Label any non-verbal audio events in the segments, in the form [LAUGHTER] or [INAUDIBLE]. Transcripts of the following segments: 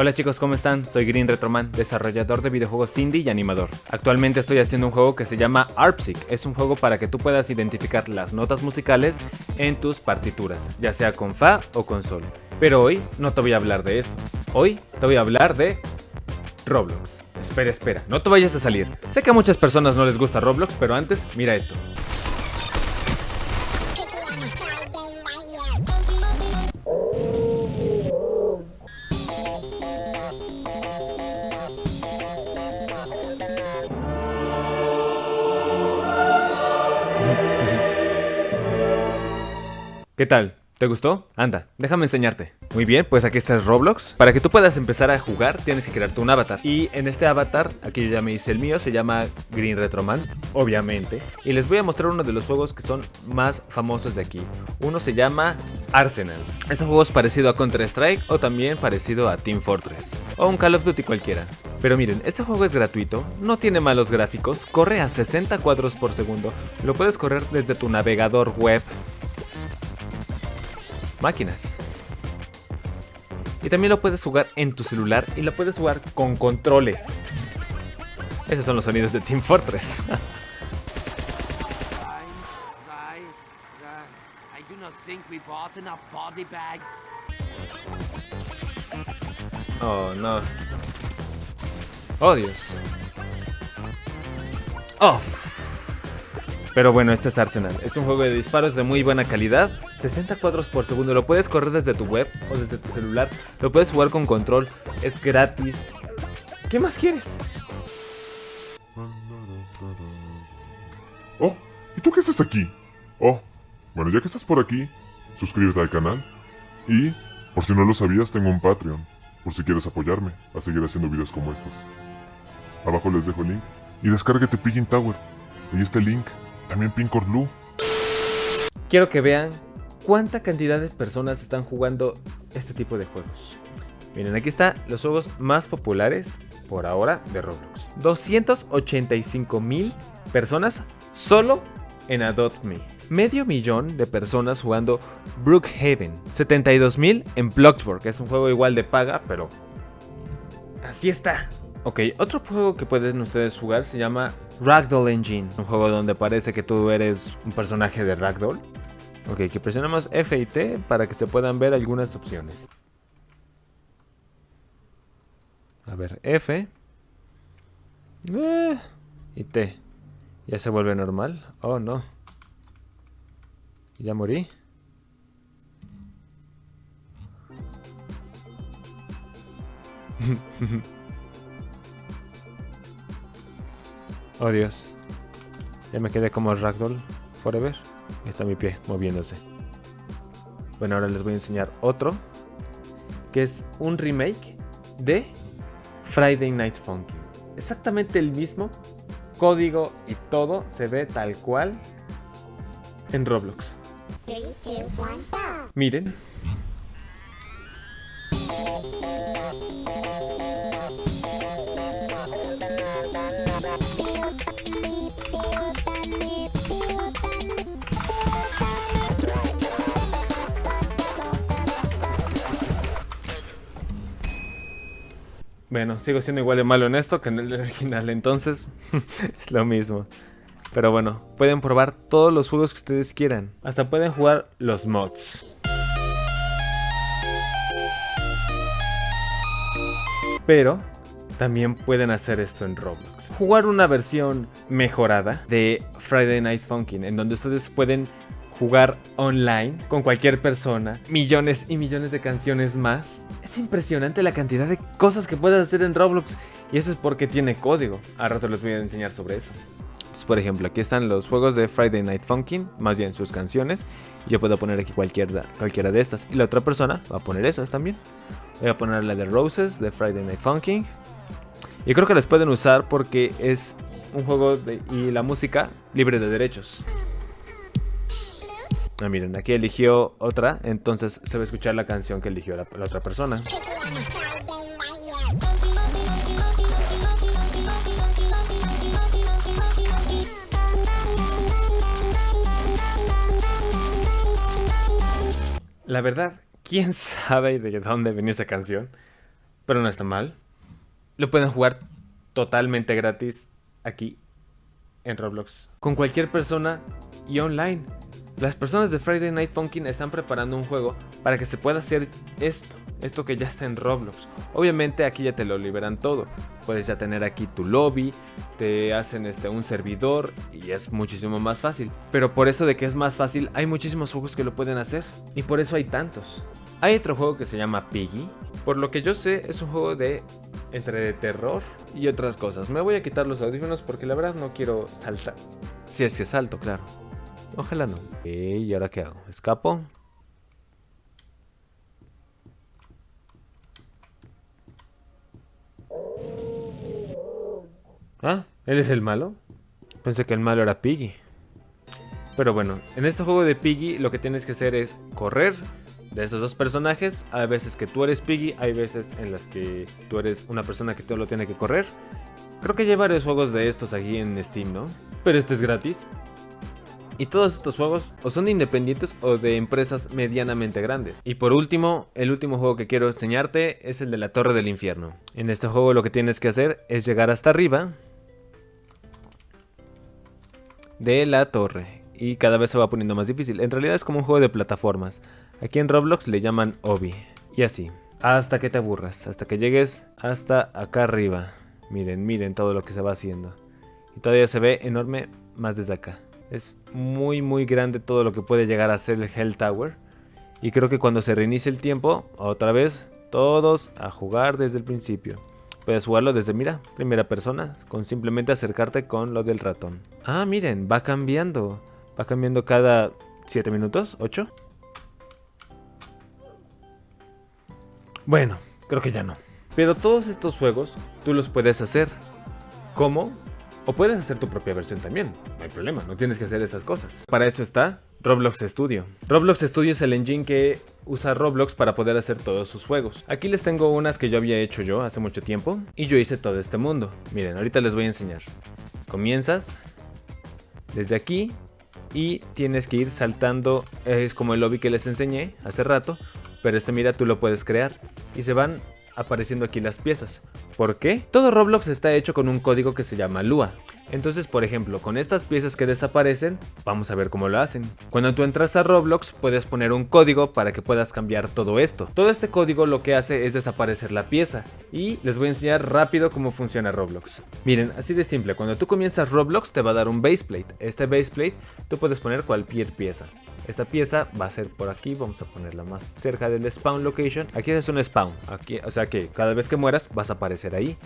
Hola chicos, ¿cómo están? Soy Green Retroman, desarrollador de videojuegos indie y animador. Actualmente estoy haciendo un juego que se llama ARPSIC. Es un juego para que tú puedas identificar las notas musicales en tus partituras, ya sea con Fa o con Sol. Pero hoy no te voy a hablar de eso. Hoy te voy a hablar de Roblox. Espera, espera, no te vayas a salir. Sé que a muchas personas no les gusta Roblox, pero antes, mira esto. ¿Qué tal? ¿Te gustó? Anda, déjame enseñarte. Muy bien, pues aquí está Roblox. Para que tú puedas empezar a jugar, tienes que crearte un avatar. Y en este avatar, aquí yo ya me hice el mío, se llama Green Retroman, obviamente. Y les voy a mostrar uno de los juegos que son más famosos de aquí. Uno se llama Arsenal. Este juego es parecido a Counter-Strike o también parecido a Team Fortress. O un Call of Duty cualquiera. Pero miren, este juego es gratuito, no tiene malos gráficos, corre a 60 cuadros por segundo, lo puedes correr desde tu navegador web máquinas. Y también lo puedes jugar en tu celular y lo puedes jugar con controles. Esos son los sonidos de Team Fortress. [LAUGHS] oh no. Oh Dios. Oh. Pero bueno, este es Arsenal. Es un juego de disparos de muy buena calidad. 60 cuadros por segundo. Lo puedes correr desde tu web o desde tu celular. Lo puedes jugar con control. Es gratis. ¿Qué más quieres? Oh, ¿y tú qué haces aquí? Oh, bueno, ya que estás por aquí, suscríbete al canal. Y, por si no lo sabías, tengo un Patreon. Por si quieres apoyarme a seguir haciendo videos como estos. Abajo les dejo el link. Y descárgate Piggin Tower. Está el link. También Pincor Blue. Quiero que vean cuánta cantidad de personas están jugando este tipo de juegos. Miren, aquí están los juegos más populares por ahora de Roblox. 285 mil personas solo en Adopt Me. Medio millón de personas jugando Brookhaven. 72 mil en Bloxburg, que es un juego igual de paga, pero así está. Ok, otro juego que pueden ustedes jugar se llama Ragdoll Engine. Un juego donde parece que tú eres un personaje de Ragdoll. Ok, que presionamos F y T para que se puedan ver algunas opciones. A ver, F. Eh, y T. Ya se vuelve normal. Oh, no. Ya morí. [LAUGHS] Oh Dios. Ya me quedé como Ragdoll Forever. Ahí está mi pie moviéndose. Bueno, ahora les voy a enseñar otro. Que es un remake de Friday Night Funky. Exactamente el mismo. Código y todo se ve tal cual en Roblox. Miren. Bueno, sigo siendo igual de malo en esto que en el [LAUGHS] original, entonces [LAUGHS] es lo mismo. Pero bueno, pueden probar todos los juegos que ustedes quieran. Hasta pueden jugar los mods. Pero también pueden hacer esto en Roblox. Jugar una versión mejorada de Friday Night Funkin' en donde ustedes pueden jugar online con cualquier persona, millones y millones de canciones más. Es impresionante la cantidad de cosas que puedes hacer en Roblox y eso es porque tiene código. A rato les voy a enseñar sobre eso. por ejemplo, aquí están los juegos de Friday Night Funkin', más bien sus canciones. Yo puedo poner aquí cualquiera, cualquiera de estas y la otra persona va a poner esas también. Voy a poner la de Roses de Friday Night Funkin'. Y creo que las pueden usar porque es un juego y la música libre de derechos. Ah, miren, aquí eligió otra, entonces se va a escuchar la canción que eligió la, la otra persona. La verdad, quién sabe de dónde venía esa canción. pero no está mal. Lo pueden jugar totalmente gratis aquí en Roblox. Con cualquier persona y online. Las personas de Friday Night Funkin' están preparando un juego para que se pueda hacer esto, esto que ya está en Roblox. Obviamente aquí ya te lo liberan todo. Puedes ya tener aquí tu lobby, te hacen este, un servidor y es muchísimo más fácil. Pero por eso de que es más fácil, hay muchísimos juegos que lo pueden hacer. Y por eso hay tantos. Hay otro juego que se llama Piggy. Por lo que yo sé, es un juego de entre terror y otras cosas. Me voy a quitar los audífonos porque la verdad no quiero saltar. Si es que salto, claro. Ojalá no. ¿Y ahora qué hago? ¿Escapo? Ah, ¿él es el malo? Pensé que el malo era Piggy. Pero bueno, en este juego de Piggy lo que tienes que hacer es correr de estos dos personajes. Hay veces que tú eres Piggy, hay veces en las que tú eres una persona que todo lo tiene que correr. Creo que hay varios juegos de estos aquí en Steam, ¿no? Pero este es gratis. Y todos estos juegos o son independientes o de empresas medianamente grandes. Y por último, el último juego que quiero enseñarte es el de la Torre del Infierno. En este juego lo que tienes que hacer es llegar hasta arriba de la torre. Y cada vez se va poniendo más difícil. En realidad es como un juego de plataformas. Aquí en Roblox le llaman Obi. Y así. Hasta que te aburras. Hasta que llegues hasta acá arriba. Miren, miren todo lo que se va haciendo. Y todavía se ve enorme más desde acá. Es muy muy grande todo lo que puede llegar a ser el Hell Tower. Y creo que cuando se reinicie el tiempo, otra vez, todos a jugar desde el principio. Puedes jugarlo desde, mira, primera persona, con simplemente acercarte con lo del ratón. Ah, miren, va cambiando. Va cambiando cada 7 minutos, 8. Bueno, creo que ya no. Pero todos estos juegos tú los puedes hacer. ¿Cómo? O puedes hacer tu propia versión también, no hay problema, no tienes que hacer esas cosas. Para eso está Roblox Studio. Roblox Studio es el engine que usa Roblox para poder hacer todos sus juegos. Aquí les tengo unas que yo había hecho yo hace mucho tiempo y yo hice todo este mundo. Miren, ahorita les voy a enseñar. Comienzas desde aquí y tienes que ir saltando, es como el lobby que les enseñé hace rato, pero este mira tú lo puedes crear y se van apareciendo aquí las piezas. ¿Por qué? Todo Roblox está hecho con un código que se llama Lua. Entonces, por ejemplo, con estas piezas que desaparecen, vamos a ver cómo lo hacen. Cuando tú entras a Roblox, puedes poner un código para que puedas cambiar todo esto. Todo este código lo que hace es desaparecer la pieza. Y les voy a enseñar rápido cómo funciona Roblox. Miren, así de simple, cuando tú comienzas Roblox te va a dar un baseplate. Este baseplate tú puedes poner cualquier pieza. Esta pieza va a ser por aquí, vamos a ponerla más cerca del spawn location. Aquí es un spawn, aquí, o sea que cada vez que mueras vas a aparecer ahí.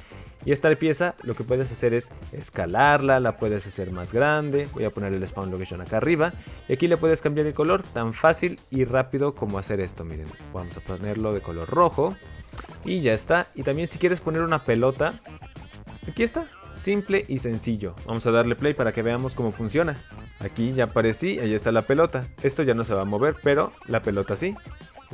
Y esta pieza lo que puedes hacer es escalarla, la puedes hacer más grande. Voy a poner el spawn location acá arriba. Y aquí le puedes cambiar el color tan fácil y rápido como hacer esto. Miren, vamos a ponerlo de color rojo. Y ya está. Y también si quieres poner una pelota, aquí está. Simple y sencillo. Vamos a darle play para que veamos cómo funciona. Aquí ya aparecí, ahí está la pelota. Esto ya no se va a mover, pero la pelota sí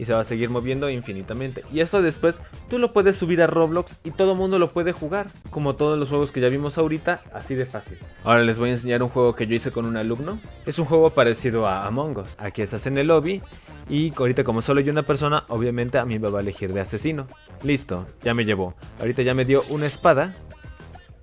y se va a seguir moviendo infinitamente. Y esto después tú lo puedes subir a Roblox y todo mundo lo puede jugar, como todos los juegos que ya vimos ahorita, así de fácil. Ahora les voy a enseñar un juego que yo hice con un alumno. Es un juego parecido a Among Us. Aquí estás en el lobby y ahorita como solo hay una persona, obviamente a mí me va a elegir de asesino. Listo, ya me llevó. Ahorita ya me dio una espada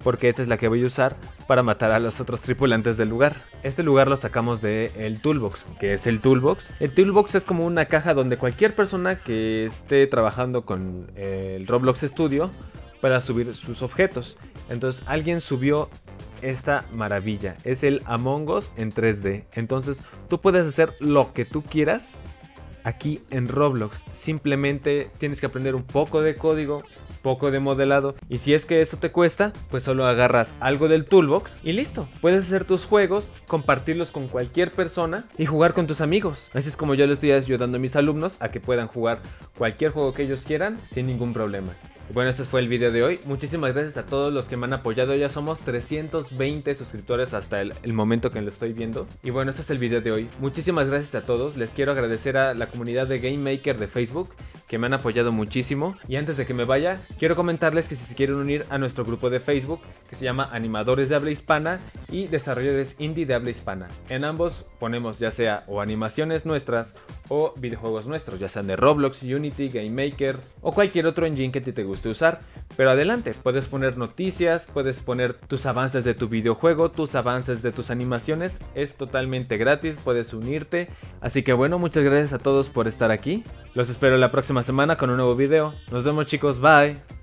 porque esta es la que voy a usar para matar a los otros tripulantes del lugar. Este lugar lo sacamos del el Toolbox, que es el Toolbox. El Toolbox es como una caja donde cualquier persona que esté trabajando con el Roblox Studio pueda subir sus objetos. Entonces alguien subió esta maravilla, es el Among Us en 3D. Entonces tú puedes hacer lo que tú quieras aquí en Roblox. Simplemente tienes que aprender un poco de código, poco de modelado. Y si es que eso te cuesta, pues solo agarras algo del toolbox y listo. Puedes hacer tus juegos, compartirlos con cualquier persona y jugar con tus amigos. Así es como yo le estoy ayudando a mis alumnos a que puedan jugar cualquier juego que ellos quieran sin ningún problema. Bueno, este fue el video de hoy. Muchísimas gracias a todos los que me han apoyado. Ya somos 320 suscriptores hasta el, momento que lo estoy viendo. Y bueno, este es el video de hoy. Muchísimas gracias a todos. Les quiero agradecer a la comunidad de Game Maker de Facebook que me han apoyado muchísimo. Y antes de que me vaya, quiero comentarles que si se quieren unir a nuestro grupo de Facebook, que se llama Animadores de Habla Hispana y Desarrolladores Indie de Habla Hispana. En ambos ponemos ya sea o animaciones nuestras o videojuegos nuestros, ya sean de Roblox, Unity, Game Maker o cualquier otro engine que te guste usar. Pero adelante, puedes poner noticias, puedes poner tus avances de tu videojuego, tus avances de tus animaciones. Es totalmente gratis, puedes unirte. Así que bueno, muchas gracias a todos por estar aquí. Los espero la próxima semana con un nuevo video. Nos vemos chicos, bye.